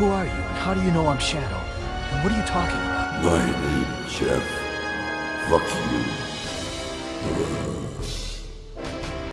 Who are you, and how do you know I'm Shadow? And what are you talking about? My name is Jeff. Fuck you.